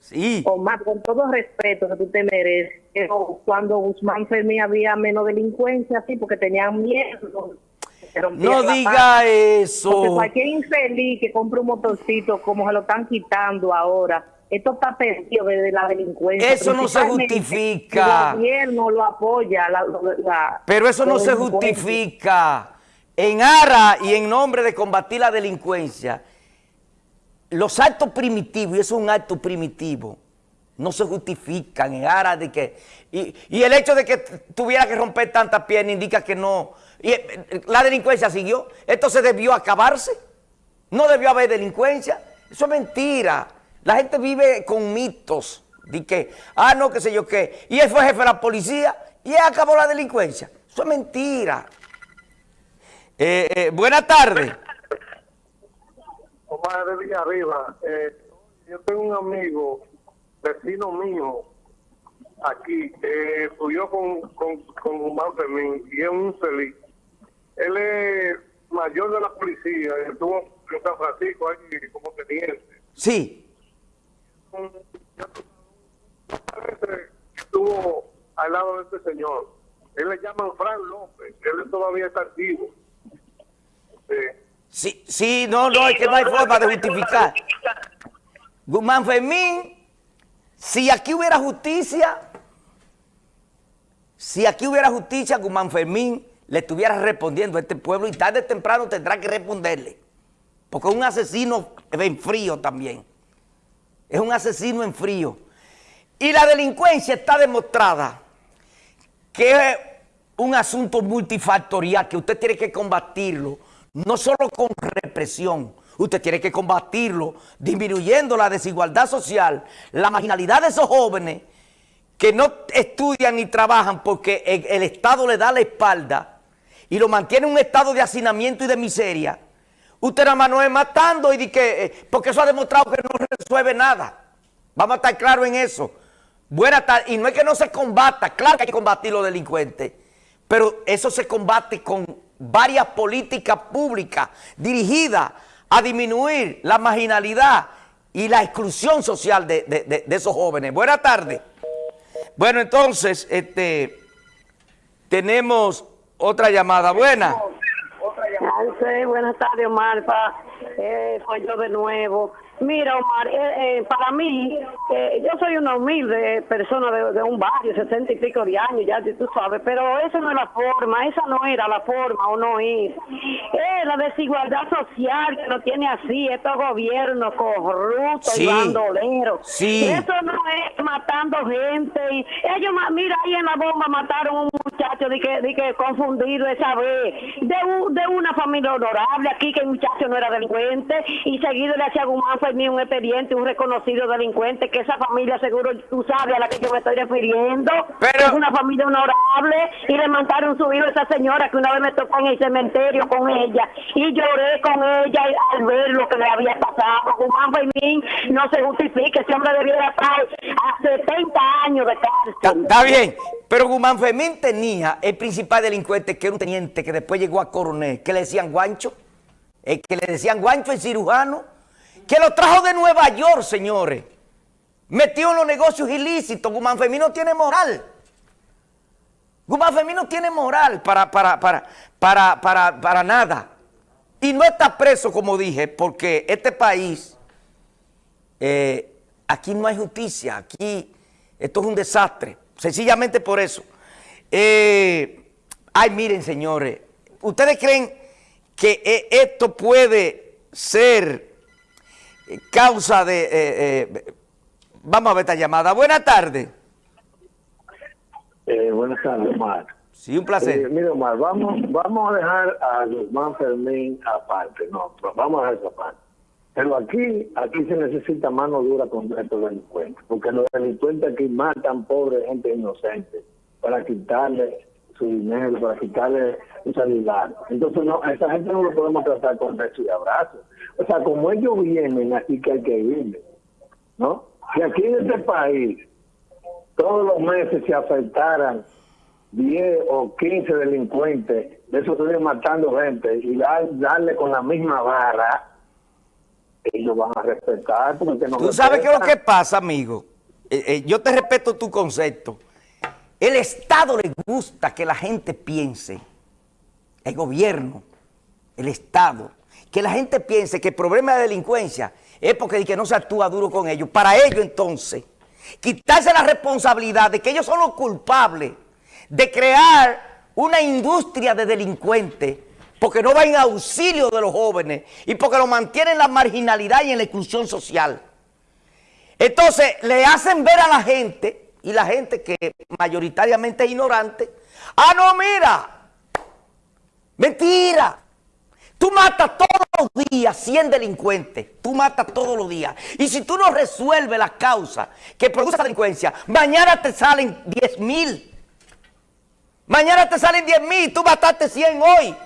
Sí. Omar, con todo respeto que tú te mereces, pero cuando Guzmán Fermín había menos delincuencia, sí, porque tenían miedo. No diga paz. Porque eso. cualquier infeliz que compre un motorcito, como se lo están quitando ahora, esto está perdido desde la delincuencia. Eso no se justifica. El gobierno lo apoya. La, la- Pero eso no se justifica. En ara y en nombre de combatir la delincuencia, los actos primitivos, y eso es un acto primitivo, no se justifican en aras de que... Y, el hecho de que tuviera que romper tantas piernas indica que no... Y eh, la delincuencia siguió. Esto se debió acabarse. No debió haber delincuencia. Eso es mentira. La gente vive con mitos. De que, ah, no, qué sé yo qué. Y él fue jefe de la policía y él acabó la delincuencia. Eso es mentira. Eh, eh, buenas tardes. Omar de Villarriba, eh, yo tengo un amigo, vecino mío, aquí, que estudió con, con, con Guzmán Fermín y es un feliz. Él es mayor de la policía, estuvo en San Francisco ahí como teniente. Sí. Estuvo al lado de este señor. Él le llaman Fran López, él todavía está activo. Sí. Sí, sí, no, no, es que no hay forma de justificar. Guzmán Fermín, si aquí hubiera justicia, si aquí hubiera justicia, Guzmán Fermín le estuviera respondiendo a este pueblo y tarde o temprano tendrá que responderle. Porque un asesino en frío también. Es un asesino en frío. Y la delincuencia está demostrada que es un asunto multifactorial que usted tiene que combatirlo, no solo con represión, usted tiene que combatirlo disminuyendo la desigualdad social, la marginalidad de esos jóvenes que no estudian ni trabajan porque el, Estado le da la espalda y lo mantiene en un estado de hacinamiento y de miseria. Usted nada más no es matando y di que, eh, porque eso ha demostrado que no resuelve nada. Vamos a estar claros en eso. Buenas tardes. Y no es que no se combata, claro que hay que combatir los delincuentes, pero eso se combate con varias políticas públicas dirigidas a disminuir la marginalidad y la exclusión social de, de- de- esos jóvenes. Buenas tardes. Bueno, entonces, este, tenemos otra llamada. Buena. Buenas tardes, Omar. Pa- eh, soy yo de nuevo. Mira, Omar, eh, eh, para mí, eh, yo soy una humilde persona de, de un barrio, sesenta y pico de años, ya tú sabes, pero esa no es la forma, esa no era la forma o no es. Eh, la desigualdad social que nos tiene así, estos gobiernos corruptos Sí. y bandoleros. Sí. Eso no es matando gente. Y ellos, mira, ahí en la bomba mataron a un muchacho de que, de que confundido esa vez, de, un- de una familia honorable, aquí que el muchacho no era delincuente, y seguido le hacía Guzmán Fermín un expediente, un reconocido delincuente, que esa familia seguro tú sabes a la que yo me estoy refiriendo, Pero- es una familia honorable, y le mandaron su hijo a esa señora que una vez me tocó en el cementerio con ella, y lloré con ella al ver lo que le había pasado. Guzmán Fermín no se justifique, ese hombre debiera estar a 70 años de cárcel. está bien, pero Guzmán Fermín tenía el principal delincuente, que era un teniente que después llegó a coronel, que le decían guancho, el que le decían guancho, el cirujano, que lo trajo de Nueva York, señores. Metió en los negocios ilícitos. Guzmán Fermín no tiene moral. Guzmán Fermín no tiene moral para, para, para, para, para, para nada. Y no está preso, como dije, porque este país eh, aquí no hay justicia, aquí esto es un desastre, sencillamente por eso. Eh, ay, miren, señores, ¿ustedes creen que eh, esto puede ser causa de... eh, eh, vamos a ver esta llamada. Buenas tardes. Eh, buenas tardes, Omar. Sí, un placer. Eh, mire, Omar, vamos, vamos a dejar a Guzmán Fermín aparte, no, vamos a dejar eso aparte. Pero aquí, aquí se necesita mano dura con estos delincuentes, porque los delincuentes aquí matan pobre gente inocente para quitarle su dinero, para quitarle su celular. Entonces, no, a esa gente no lo podemos tratar con beso y abrazo. O sea, como ellos vienen, así que hay que irle, ¿no? Si aquí en este país todos los meses se afectaran 10 o 15 delincuentes, de esos estuvieron matando gente y dar- darle con la misma vara, ellos van a respetar. Porque no Tú sabes qué es lo que pasa, amigo. Eh, eh, yo te respeto tu concepto. El Estado le gusta que la gente piense, el gobierno, el Estado, que la gente piense que el problema de delincuencia es porque que no se actúa duro con ellos. Para ello entonces, quitarse la responsabilidad de que ellos son los culpables de crear una industria de delincuentes porque no va en auxilio de los jóvenes y porque lo mantienen en la marginalidad y en la exclusión social. Entonces le hacen ver a la gente, y la gente que mayoritariamente es ignorante, ah, no, mira, mentira. Tú matas todos los días 100 delincuentes, tú matas todos los días. Y si tú no resuelves las causas que produce la delincuencia, mañana te salen 10 mil. Mañana te salen 10 mil, tú mataste 100 hoy.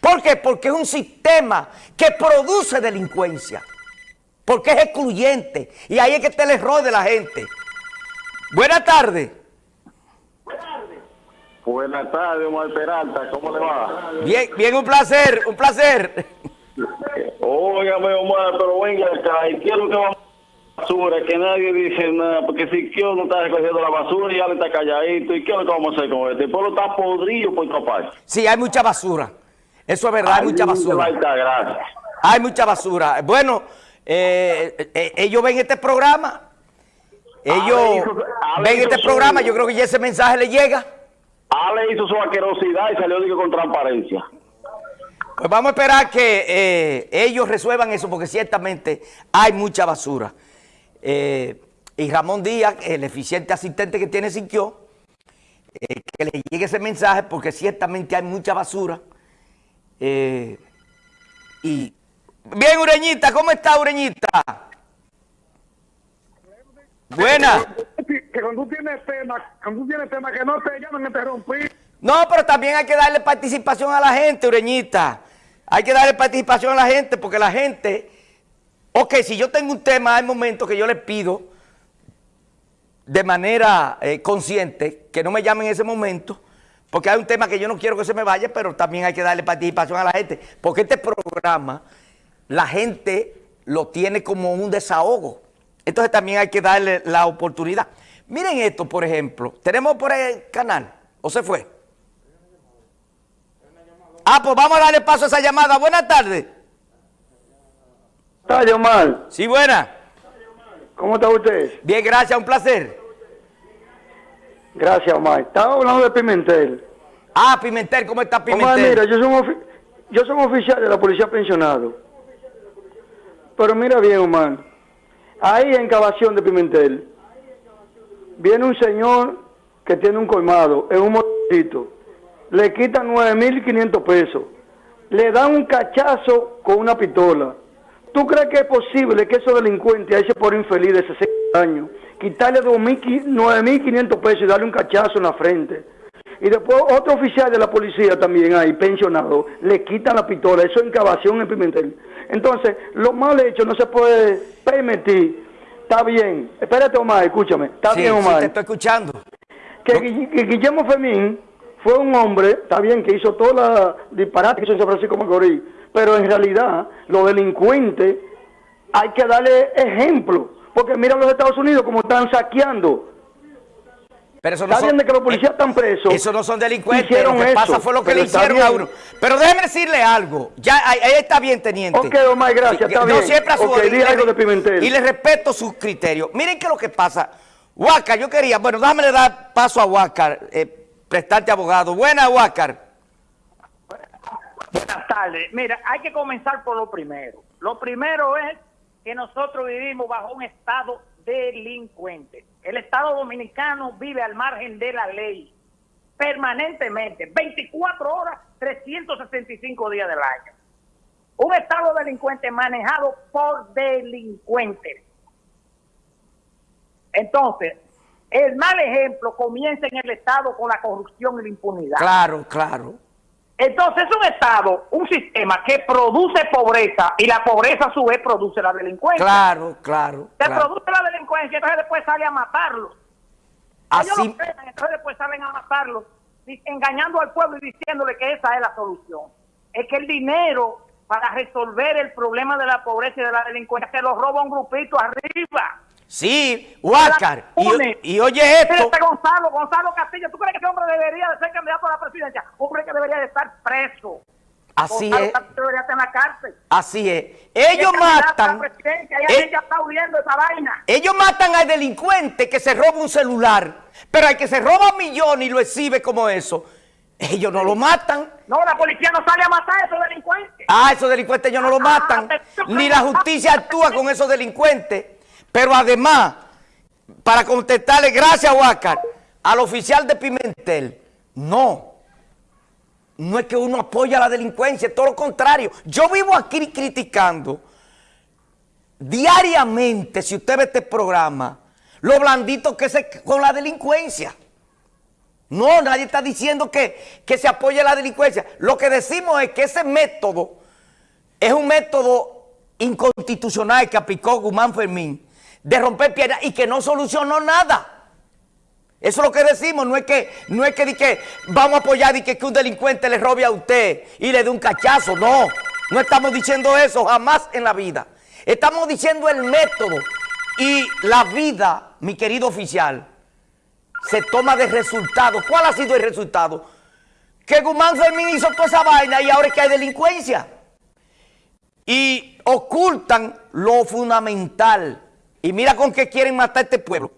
¿Por qué? Porque es un sistema que produce delincuencia. Porque es excluyente. Y ahí es que está el error de la gente. Buenas tardes. Buenas tardes, Omar Peralta, ¿cómo le va? Bien, bien, un placer, un placer. Óigame, Omar, pero venga acá, ¿y lo que va a basura? Que nadie dice nada, porque si Kio no está recogiendo la basura y ya le está calladito, ¿y qué es lo que vamos a hacer con este? El pueblo está podrido por todas partes. Sí, hay mucha basura. Eso es verdad, hay mucha basura. Hay mucha basura. Bueno, eh, eh, ellos ven este programa. Ellos ven este programa. Yo creo que ya ese mensaje le llega. Ale hizo su asquerosidad y salió digo, con transparencia. Pues vamos a esperar que eh, ellos resuelvan eso porque ciertamente hay mucha basura. Eh, y Ramón Díaz, el eficiente asistente que tiene Siquio, eh, que le llegue ese mensaje porque ciertamente hay mucha basura. Y bien, Ureñita, ¿cómo está Ureñita? Buena. Que cuando tú tienes tema, cuando tú tienes tema que no te llaman interrumpir, No, pero también hay que darle participación a la gente, Ureñita. Hay que darle participación a la gente porque la gente, ok, si yo tengo un tema, hay momentos que yo les pido de manera eh, consciente que no me llamen en ese momento, porque hay un tema que yo no quiero que se me vaya, pero también hay que darle participación a la gente, porque este programa la gente lo tiene como un desahogo. Entonces también hay que darle la oportunidad. Miren esto, por ejemplo. ¿Tenemos por el canal? ¿O se fue? Ah, pues vamos a darle paso a esa llamada. Buenas tardes. Tayo Omar, Sí, buena. ¿cómo está usted? Bien, gracias, un placer. Gracias, Omar. Estaba hablando de Pimentel. Ah, Pimentel, ¿cómo está Pimentel? Omar, mira, yo soy, un yo soy un oficial de la policía pensionado. Pero mira bien, Omar. Ahí en Cavación de Pimentel, viene un señor que tiene un colmado en un motorcito. Le quitan 9.500 pesos. Le dan un cachazo con una pistola. ¿Tú crees que es posible que esos delincuentes, a ese por infeliz de 60 años, quitarle 2.000 9.500 pesos y darle un cachazo en la frente? Y después otro oficial de la policía también ahí, pensionado, le quitan la pistola. Eso es incavación en Pimentel. Entonces, lo mal hecho no se puede permitir. Está bien. Espérate, Omar, escúchame. Está Sí, bien, sí, Omar te estoy escuchando. que, Gui- que Guillermo Femín fue un hombre, está bien, que hizo toda la disparate que hizo en San Francisco Macorís, pero en realidad los delincuentes hay que darle ejemplo, porque mira los Estados Unidos como están saqueando. Pero eso no Está son, bien de que los policías eh, están presos. Eso no son delincuentes. Hicieron lo que eso, pasa fue lo que le hicieron a uno. Pero déjeme decirle algo. Ya ahí, ahí está bien, teniente. Ok, Omar, gracias, está Yo bien. siempre a su Ok, orden, di y le- algo de Pimentel. Y le respeto sus criterios. Miren qué es lo que pasa. Huáscar, yo quería, bueno, déjame le dar paso a Huáscar, eh, prestante abogado. Buena, Huáscar. Buenas tardes. Mira, hay que comenzar por lo primero. Lo primero es que nosotros vivimos bajo un estado delincuente. El Estado dominicano vive al margen de la ley permanentemente, 24 horas, 365 días del año. Un Estado delincuente manejado por delincuentes. Entonces, el mal ejemplo comienza en el Estado con la corrupción y la impunidad. Claro, claro. Entonces es un Estado, un sistema que produce pobreza y la pobreza a su vez produce la delincuencia. Claro, claro. Se claro. produce la delincuencia, entonces después sale a matarlos. Ellos Así, lo creen, entonces después salen a matarlos, engañando al pueblo y diciéndole que esa es la solución. Es que el dinero para resolver el problema de la pobreza y de la delincuencia, que lo roba un grupito arriba. Sí, Huáscar. Y, y oye esto. este Gonzalo, Gonzalo Castillo, ¿tú crees que ese hombre debería de ser candidato a la presidencia? Hombre que debería de estar preso. Así Gonzalo es. Castillo debería estar en la cárcel. Así es. Ellos a la matan. presidencia, eh, está huyendo esa vaina. ellos matan al delincuente que se roba un celular. Pero al que se roba millones y lo exhibe como eso, ellos no lo matan. No, la policía no sale a matar a esos delincuentes. Ah, esos delincuentes ellos no lo matan. Ni la justicia actúa con esos delincuentes. Pero además, para contestarle, gracias, Huáscar, al oficial de Pimentel, no. No es que uno apoya la delincuencia, es todo lo contrario. Yo vivo aquí criticando diariamente, si usted ve este programa, lo blandito que es con la delincuencia. No, nadie está diciendo que, que se apoye la delincuencia. Lo que decimos es que ese método es un método inconstitucional que aplicó Guzmán Fermín de romper piernas y que no solucionó nada. Eso es lo que decimos, no es que, no es que, que vamos a apoyar y que, que un delincuente le robe a usted y le dé un cachazo, no. No estamos diciendo eso jamás en la vida. Estamos diciendo el método y la vida, mi querido oficial, se toma de resultado. ¿Cuál ha sido el resultado? Que Guzmán Fermín hizo toda esa vaina y ahora es que hay delincuencia. Y ocultan lo fundamental. Y mira con qué quieren matar a este pueblo.